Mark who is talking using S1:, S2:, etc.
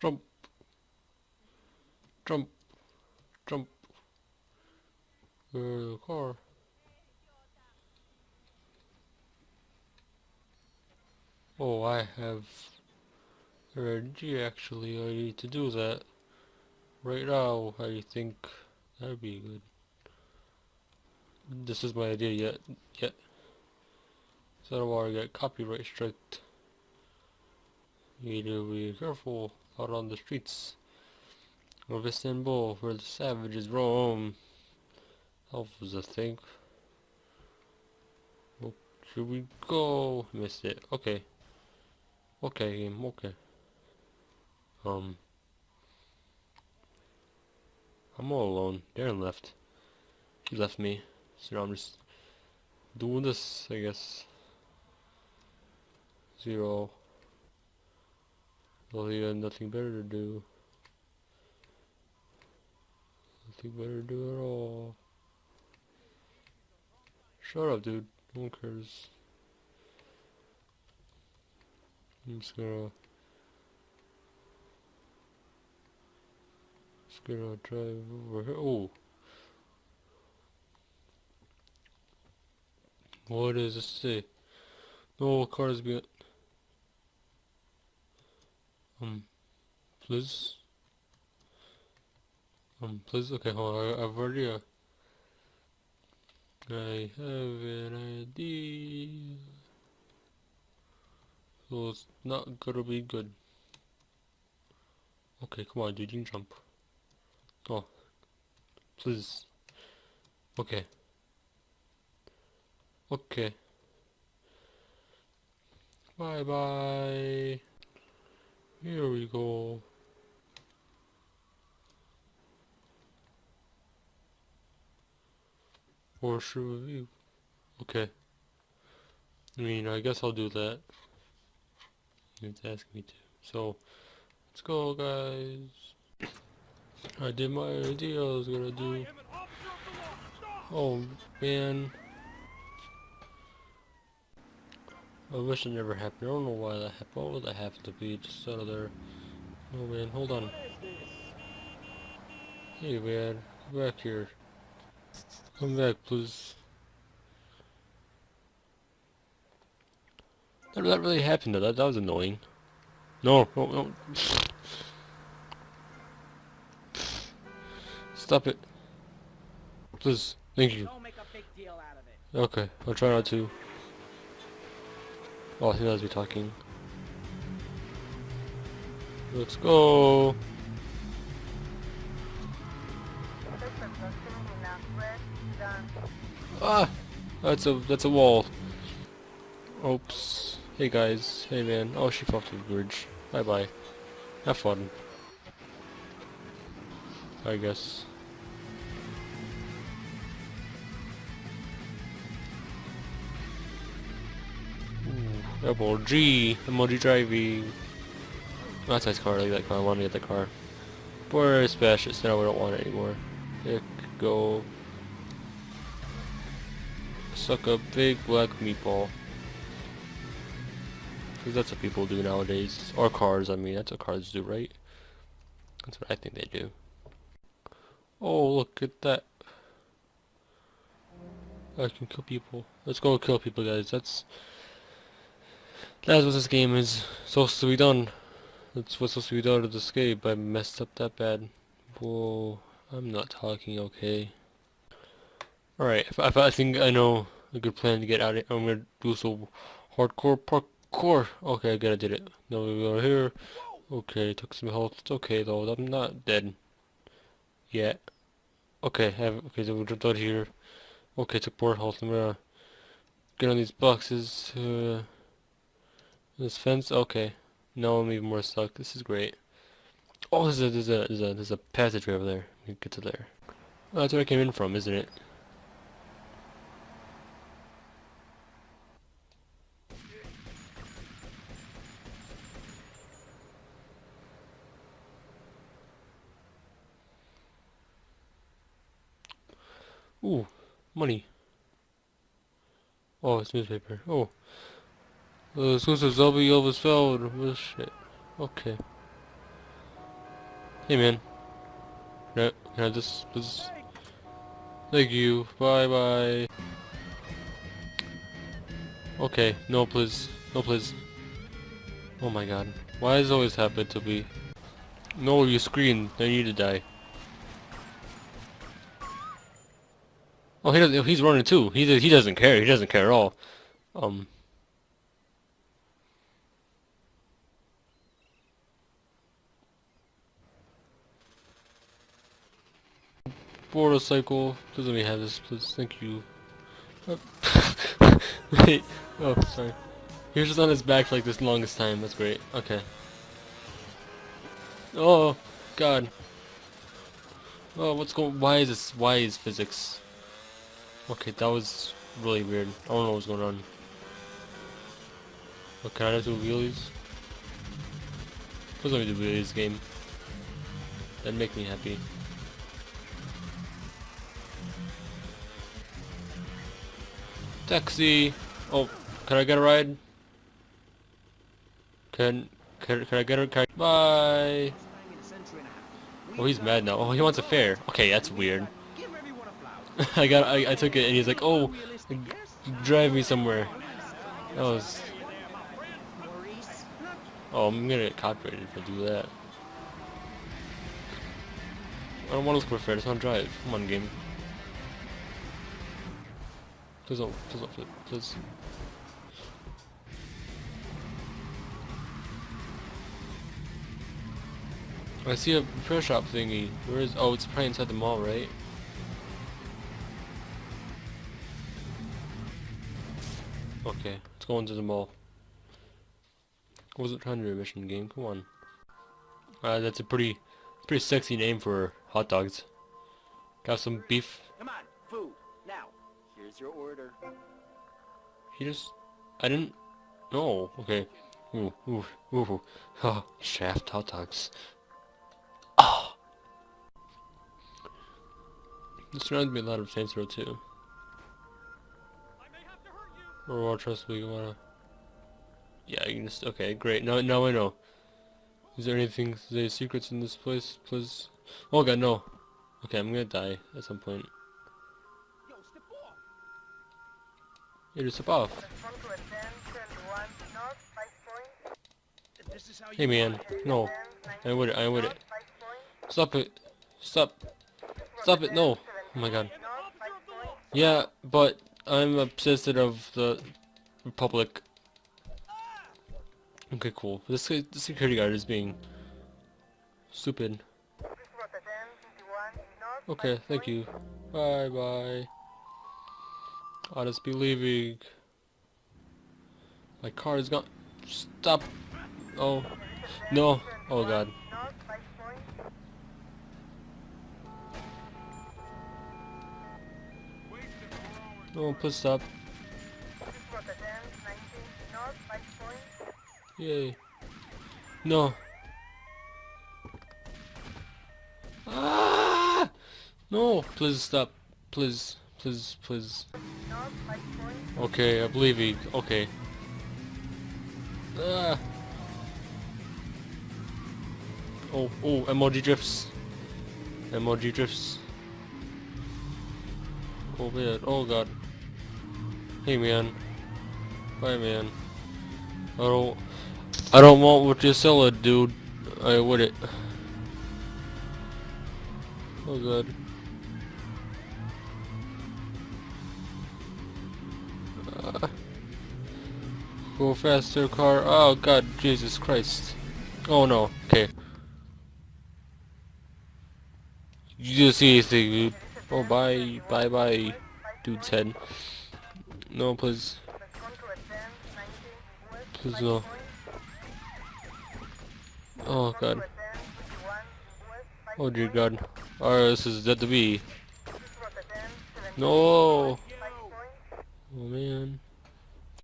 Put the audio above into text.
S1: Jump. Jump. Jump. Car. Oh, I have energy actually. I need to do that right now. I think that'd be good. This is my idea yet. Yet. So I don't want to get copyright striked. You need to be careful out on the streets of Istanbul where the savages roam. Alphas, I think. Oh, should we go? Missed it. Okay. Okay, game. Okay. Um. I'm all alone. Darren left. He left me. So now I'm just doing this, I guess. Zero. Well, he had nothing better to do. Nothing better to do at all. Shut up, dude. No one cares. I'm just gonna... Just gonna drive over here. Oh! What does this say? No cars being... Um, please? Um, please? Okay, hold on. I, I've already... Uh, I have an idea. So it's not gonna be good. Okay, come on, dude, you can jump. Oh, please. Okay. Okay. Bye bye. Here we go. Or should we? Okay. I mean, I guess I'll do that. It's asking me to. So, let's go, guys. I did my idea I was gonna do. Oh, man. I wish it never happened. I don't know why that happened. What would that happen to be? Just out of there. Oh, man. Hold on. Hey, man. Come back here. Come back, please. That, that really happened though. That, that was annoying. No, no, no. Stop it. Please. Thank you. Okay, I'll try not to. Oh, he knows me talking. Let's go. Ah, that's a that's a wall. Oops. Hey guys. Hey man. Oh, she fell off the bridge. Bye bye. Have fun. I guess. Double G. Emoji driving. That's a nice car. I like that car. I want to get the car. Poor smash it. So now we don't want it anymore. Pick, go. Suck a big black meatball. Because that's what people do nowadays. Or cars, I mean. That's what cars do, right? That's what I think they do. Oh, look at that. I can kill people. Let's go kill people, guys. That's... That's what this game is supposed to be done. That's what's supposed to be done to this game. I messed up that bad. Whoa. I'm not talking okay. Alright, if, if, I think I know a good plan to get out of here, I'm gonna do some hardcore parkour. Okay, I gotta did it. Now we go here. Okay, took some health. It's okay though, I'm not dead. Yet. Okay, have, okay, so we jumped out here. Okay, took more health. I'm gonna get on these boxes. Uh, this fence. Okay. Now I'm even more stuck. This is great. Oh, there's a there's a there's a there's a passageway over there. We can get to there. Oh, that's where I came in from, isn't it? Ooh, money. Oh, it's newspaper. Oh. Uh, exclusive Zelby Elvis Feld. Oh, shit. Okay. Hey man. No, can I just, please? Thank you. Bye bye. Okay, no please. No please. Oh my god. Why does always happen to be? No, you scream. Then you need to die. Oh, he doesn't. He's running too. He he doesn't care. He doesn't care at all. Um. Motorcycle. Please let me have this, please. Thank you. Wait. Oh, sorry. He was just on his back for like this longest time. That's great. Okay. Oh, God. Oh, what's going? Why is this? Why is physics? Okay, that was really weird. I don't know what's going on. What can I do wheelies? Please let me do wheelies game. That'd make me happy. Taxi! Oh, can I get a ride? Can, can, can I get a car? Bye! Oh, he's mad now. Oh, he wants a fare. Okay, that's weird. I got, I, I took it and he's like, oh, drive me somewhere. That was... Oh, I'm gonna get copyrighted if I do that. I don't want to look for a fare, just want to drive. Come on, game. Please don't, please don't flip, please. I see a repair shop thingy. Where is, oh, it's probably inside the mall, right? Okay, let's go into the mall. I wasn't trying to do a mission game, come on. Uh, that's a pretty, pretty sexy name for hot dogs. Got some beef.
S2: Come on, here's your order.
S1: He just... I didn't... No, okay. Ooh, ooh, ooh. Oh, shaft hot dogs. Oh! This reminds me a lot of Saints Row 2. Or more trust we wanna... Yeah, you can just... Okay, great. Now, now I know. Is there anything... Is there secrets in this place, please? Oh god, no. Okay, I'm gonna die at some point. Yeah, above. Hey man, no. I would I would. Stop it. Stop. Stop it, no. Oh my god. Yeah, but I'm obsessed of the Republic. Okay, cool. This the security guard is being stupid. Okay, thank you. Bye bye. I'll just be leaving. My car is gone. Stop. Oh. No. Oh god. No, please stop. Yay. No. Ah! No, please stop. Please, please, please. Okay, I believe he. Okay. Ah. Oh, oh, emoji drifts. Emoji drifts. Oh man, oh god. Hey man. Bye man. I don't I don't want what you sell it, dude. I would it. Oh god. Go faster, car. Oh god, Jesus Christ. Oh no. Okay. You just see anything, dude. Oh bye, bye bye, dude's head. No, please. Please no. Oh god. Oh dear god. Alright, this is dead to be. No! Oh man.